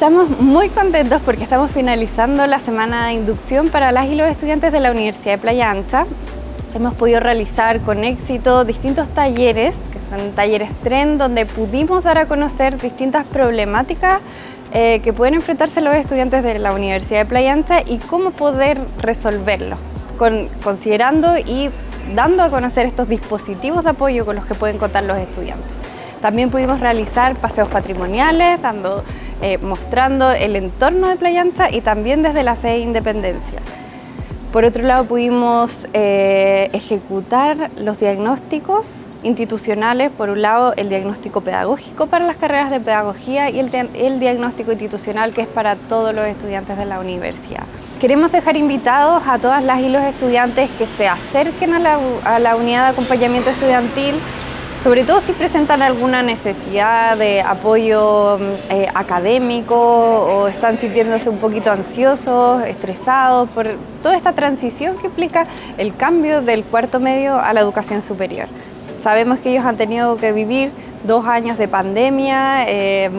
Estamos muy contentos porque estamos finalizando la semana de inducción para las y los estudiantes de la Universidad de Playa Ancha. Hemos podido realizar con éxito distintos talleres, que son talleres TREN, donde pudimos dar a conocer distintas problemáticas eh, que pueden enfrentarse los estudiantes de la Universidad de Playa Ancha y cómo poder resolverlo, considerando y dando a conocer estos dispositivos de apoyo con los que pueden contar los estudiantes. También pudimos realizar paseos patrimoniales, dando eh, mostrando el entorno de Playa Ancha y también desde la sede de Independencia. Por otro lado, pudimos eh, ejecutar los diagnósticos institucionales, por un lado el diagnóstico pedagógico para las carreras de pedagogía y el, diagnóstico institucional que es para todos los estudiantes de la universidad. Queremos dejar invitados a todas las y los estudiantes que se acerquen a la, a la unidad de acompañamiento estudiantil sobre todo si presentan alguna necesidad de apoyo mm, eh, académico o están sintiéndose un poquito ansiosos, estresados por toda esta transición que implica el cambio del cuarto medio a la educación superior. Sabemos que ellos han tenido que vivir dos años de pandemia, eh,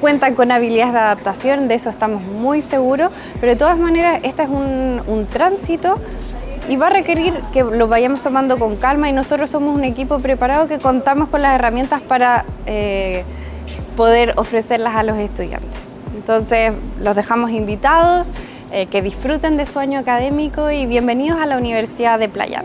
cuentan con habilidades de adaptación, de eso estamos muy seguros, pero de todas maneras este es un, un tránsito y va a requerir que lo vayamos tomando con calma y nosotros somos un equipo preparado que contamos con las herramientas para eh, poder ofrecerlas a los estudiantes. Entonces los dejamos invitados, eh, que disfruten de su año académico y bienvenidos a la Universidad de Playa